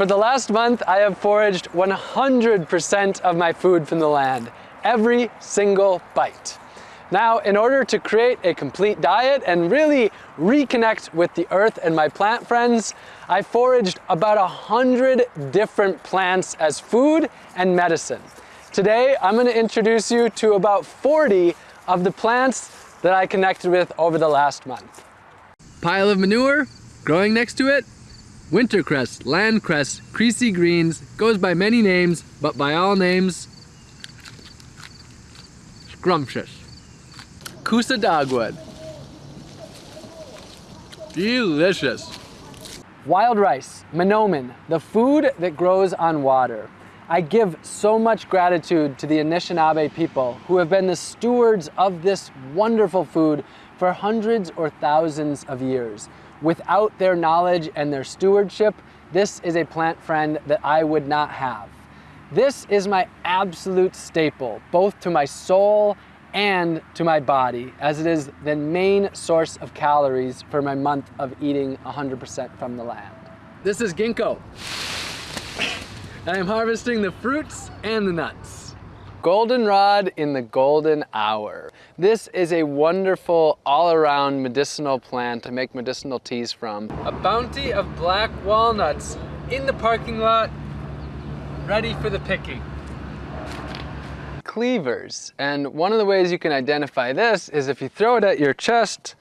For the last month, I have foraged 100% of my food from the land, every single bite. Now, in order to create a complete diet and really reconnect with the earth and my plant friends, I foraged about a hundred different plants as food and medicine. Today, I'm gonna introduce you to about 40 of the plants that I connected with over the last month. Pile of manure, growing next to it, wintercress, landcress, creasy greens, goes by many names, but by all names, scrumptious. Kousa dogwood. Delicious. Wild rice, manoomin, the food that grows on water. I give so much gratitude to the Anishinaabe people who have been the stewards of this wonderful food for hundreds or thousands of years. Without their knowledge and their stewardship, this is a plant friend that I would not have. This is my absolute staple, both to my soul and to my body, as it is the main source of calories for my month of eating 100% from the land. This is ginkgo. I am harvesting the fruits and the nuts. Goldenrod in the golden hour. This is a wonderful all-around medicinal plant to make medicinal teas from. A bounty of black walnuts in the parking lot, ready for the picking. Cleavers, and one of the ways you can identify this is if you throw it at your chest,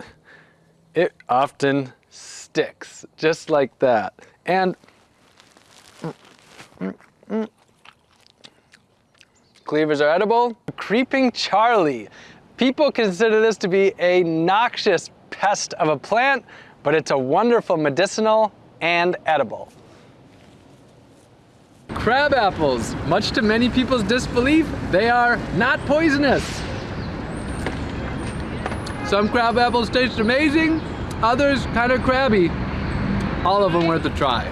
it often sticks, just like that. And Cleavers are edible. Creeping Charlie. People consider this to be a noxious pest of a plant, but it's a wonderful medicinal and edible. Crab apples, much to many people's disbelief, they are not poisonous. Some crab apples taste amazing, others kind of crabby. All of them worth a try.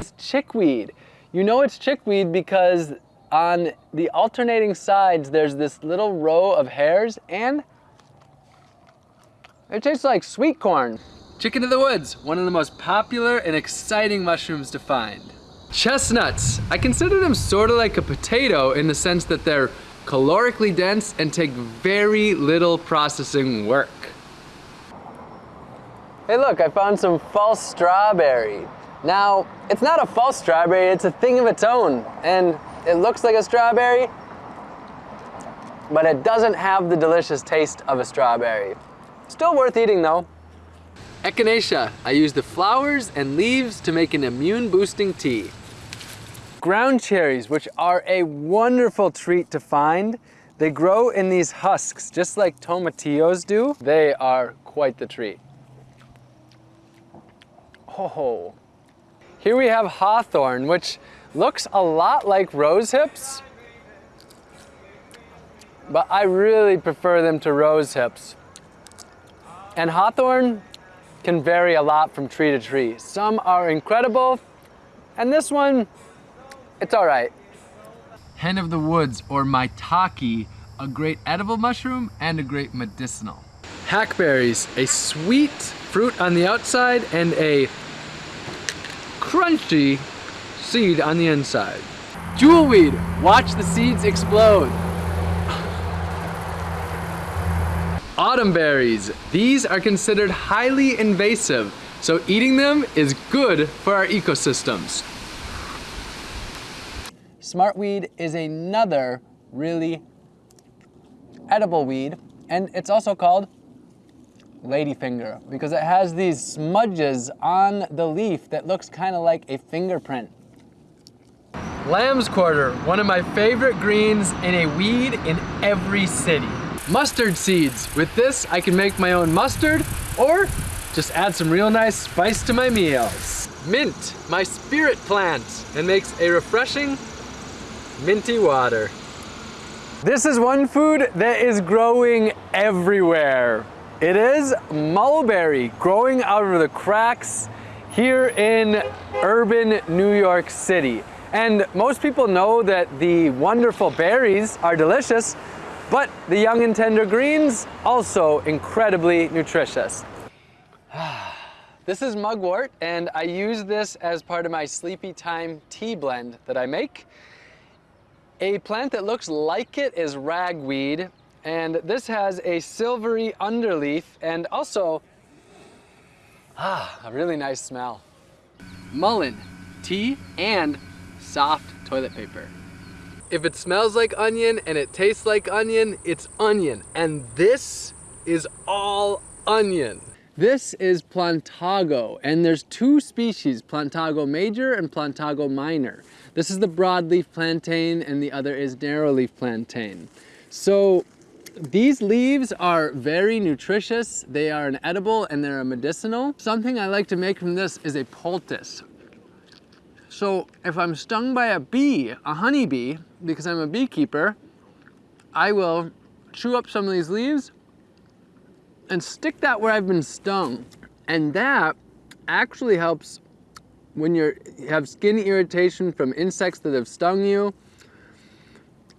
It's Chickweed. You know it's chickweed because on the alternating sides, there's this little row of hairs and it tastes like sweet corn. Chicken of the woods, one of the most popular and exciting mushrooms to find. Chestnuts, I consider them sort of like a potato in the sense that they're calorically dense and take very little processing work. Hey look, I found some false strawberry. Now, it's not a false strawberry, it's a thing of its own. And it looks like a strawberry, but it doesn't have the delicious taste of a strawberry. Still worth eating though. Echinacea, I use the flowers and leaves to make an immune boosting tea. Ground cherries, which are a wonderful treat to find. They grow in these husks, just like tomatillos do. They are quite the treat. Oh, here we have hawthorn, which looks a lot like rose hips, but I really prefer them to rose hips. And hawthorn can vary a lot from tree to tree. Some are incredible, and this one, it's all right. Hen of the woods, or maitake, a great edible mushroom and a great medicinal. Hackberries, a sweet fruit on the outside and a crunchy seed on the inside. Jewelweed, watch the seeds explode. Autumn berries, these are considered highly invasive, so eating them is good for our ecosystems. Smartweed is another really edible weed, and it's also called ladyfinger because it has these smudges on the leaf that looks kind of like a fingerprint. Lamb's quarter, one of my favorite greens and a weed in every city. Mustard seeds. With this, I can make my own mustard or just add some real nice spice to my meals. Mint, my spirit plant, and makes a refreshing minty water. This is one food that is growing everywhere. It is mulberry growing out of the cracks here in urban New York City. And most people know that the wonderful berries are delicious, but the young and tender greens also incredibly nutritious. This is mugwort, and I use this as part of my sleepy time tea blend that I make. A plant that looks like it is ragweed, and this has a silvery underleaf and also, ah, a really nice smell. Mullein, tea, and soft toilet paper. If it smells like onion and it tastes like onion, it's onion. And this is all onion. This is Plantago, and there's two species, Plantago major and Plantago minor. This is the broadleaf plantain, and the other is narrowleaf plantain. So these leaves are very nutritious. They are an edible and they're a medicinal. Something I like to make from this is a poultice. So if I'm stung by a bee, a honeybee, because I'm a beekeeper, I will chew up some of these leaves and stick that where I've been stung. And that actually helps when you have skin irritation from insects that have stung you.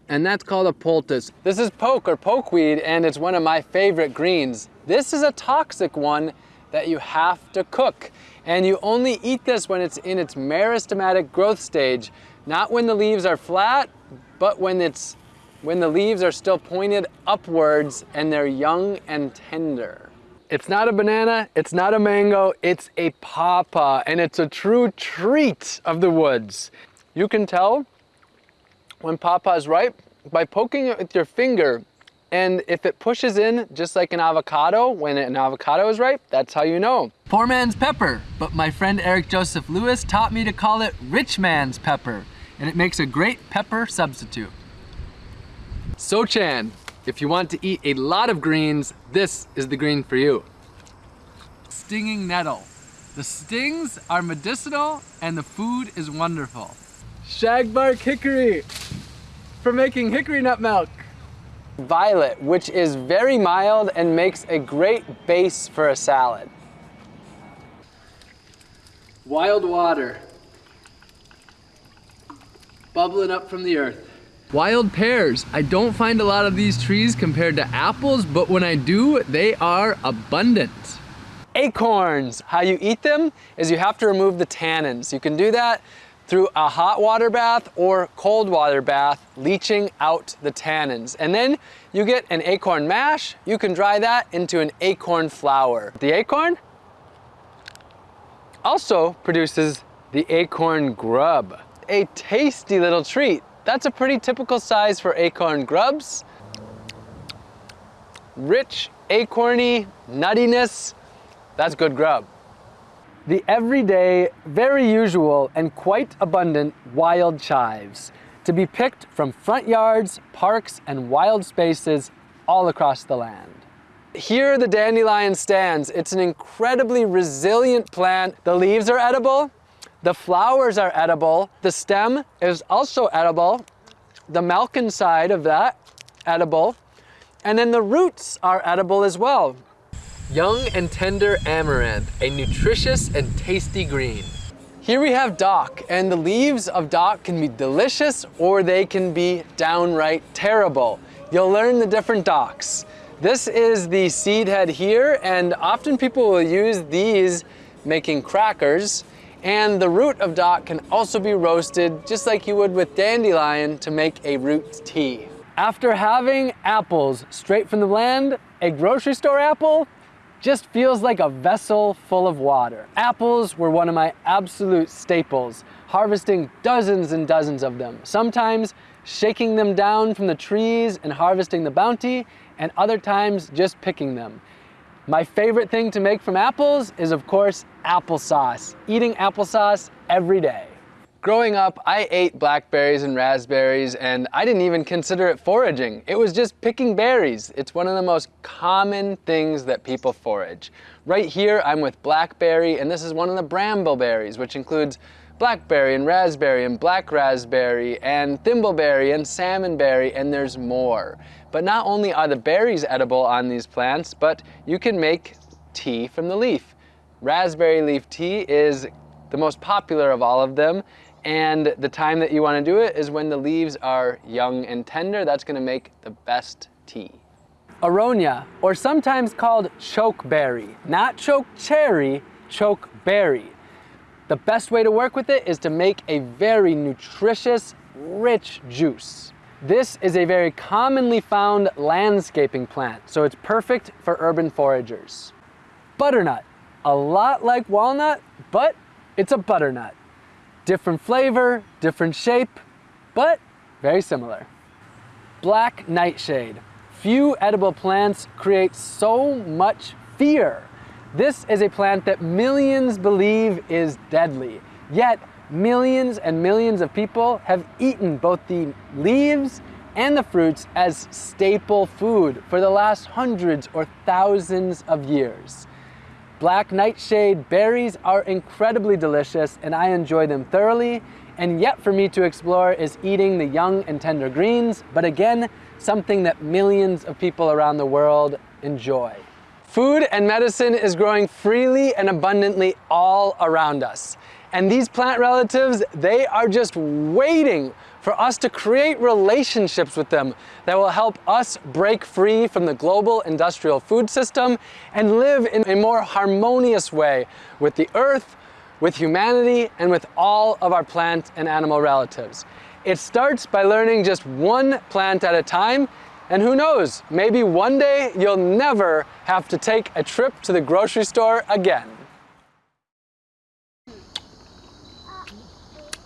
And that's called a poultice. This is poke or pokeweed and it's one of my favorite greens. This is a toxic one that you have to cook. And you only eat this when it's in its meristematic growth stage, not when the leaves are flat, but when it's when the leaves are still pointed upwards and they're young and tender. It's not a banana, it's not a mango, it's a pawpaw, and it's a true treat of the woods. You can tell when pawpaw is ripe by poking it with your finger, and if it pushes in just like an avocado, when an avocado is ripe, that's how you know. Poor man's pepper, but my friend Eric Joseph Lewis taught me to call it rich man's pepper, and it makes a great pepper substitute. Sochan, if you want to eat a lot of greens, this is the green for you. Stinging nettle. The stings are medicinal and the food is wonderful. Shagbark hickory for making hickory nut milk. Violet, which is very mild and makes a great base for a salad. Wild water. Bubbling up from the earth. Wild pears. I don't find a lot of these trees compared to apples, but when I do, they are abundant. Acorns. How you eat them is you have to remove the tannins. You can do that through a hot water bath or cold water bath, leaching out the tannins. And then you get an acorn mash. You can dry that into an acorn flour. The acorn also produces the acorn grub, a tasty little treat that's a pretty typical size for acorn grubs. Rich, acorny, nuttiness, that's good grub. The everyday, very usual, and quite abundant wild chives to be picked from front yards, parks, and wild spaces all across the land. Here the dandelion stands. It's an incredibly resilient plant. The leaves are edible, the flowers are edible. The stem is also edible. The malkin side of that, edible. And then the roots are edible as well. Young and tender amaranth, a nutritious and tasty green. Here we have dock, and the leaves of dock can be delicious or they can be downright terrible. You'll learn the different docks. This is the seed head here, and often people will use these making crackers. And the root of dock can also be roasted just like you would with dandelion to make a root tea. After having apples straight from the land, a grocery store apple just feels like a vessel full of water. Apples were one of my absolute staples, harvesting dozens and dozens of them. Sometimes shaking them down from the trees and harvesting the bounty, and other times just picking them. My favorite thing to make from apples is of course applesauce. Eating applesauce every day. Growing up, I ate blackberries and raspberries and I didn't even consider it foraging. It was just picking berries. It's one of the most common things that people forage. Right here, I'm with blackberry and this is one of the brambleberries, which includes blackberry and raspberry and black raspberry and thimbleberry and salmonberry and there's more. But not only are the berries edible on these plants, but you can make tea from the leaf. Raspberry leaf tea is the most popular of all of them, and the time that you want to do it is when the leaves are young and tender. That's going to make the best tea. Aronia, or sometimes called chokeberry, not choke cherry, chokeberry. The best way to work with it is to make a very nutritious, rich juice. This is a very commonly found landscaping plant, so it's perfect for urban foragers. Butternut, a lot like walnut, but it's a butternut. Different flavor, different shape, but very similar. Black nightshade. Few edible plants create so much fear. This is a plant that millions believe is deadly, yet millions and millions of people have eaten both the leaves and the fruits as staple food for the last hundreds or thousands of years. Black nightshade berries are incredibly delicious and I enjoy them thoroughly and yet for me to explore is eating the young and tender greens, but again, something that millions of people around the world enjoy. Food and medicine is growing freely and abundantly all around us. And these plant relatives, they are just waiting for us to create relationships with them that will help us break free from the global industrial food system and live in a more harmonious way with the earth, with humanity, and with all of our plant and animal relatives. It starts by learning just one plant at a time, and who knows, maybe one day you'll never have to take a trip to the grocery store again.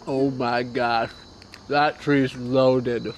Oh my gosh, that tree's loaded.